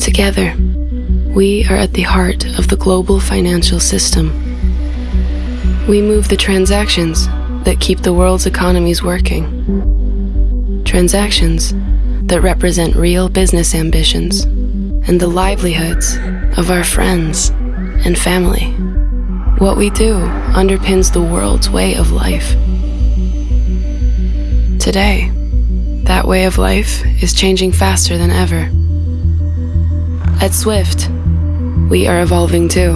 Together, we are at the heart of the global financial system. We move the transactions that keep the world's economies working. Transactions that represent real business ambitions and the livelihoods of our friends and family. What we do underpins the world's way of life. Today, that way of life is changing faster than ever. At Swift, we are evolving too.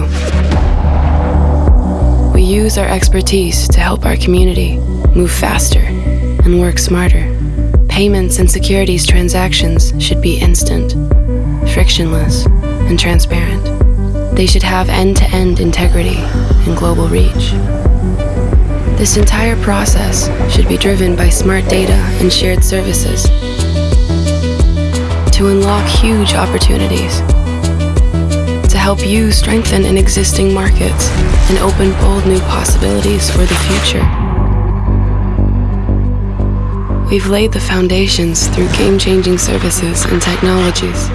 We use our expertise to help our community move faster and work smarter. Payments and securities transactions should be instant, frictionless, and transparent. They should have end-to-end integrity and global reach. This entire process should be driven by smart data and shared services unlock huge opportunities to help you strengthen in existing markets and open bold new possibilities for the future. We've laid the foundations through game-changing services and technologies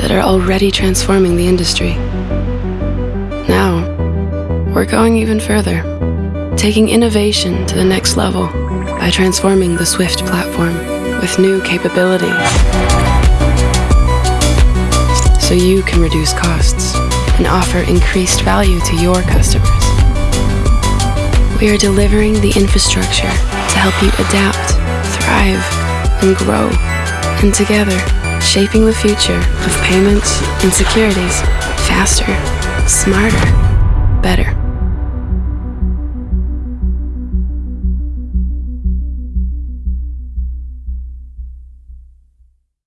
that are already transforming the industry. Now, we're going even further taking innovation to the next level by transforming the Swift platform with new capabilities so you can reduce costs and offer increased value to your customers. We are delivering the infrastructure to help you adapt, thrive, and grow, and together, shaping the future of payments and securities faster, smarter, better.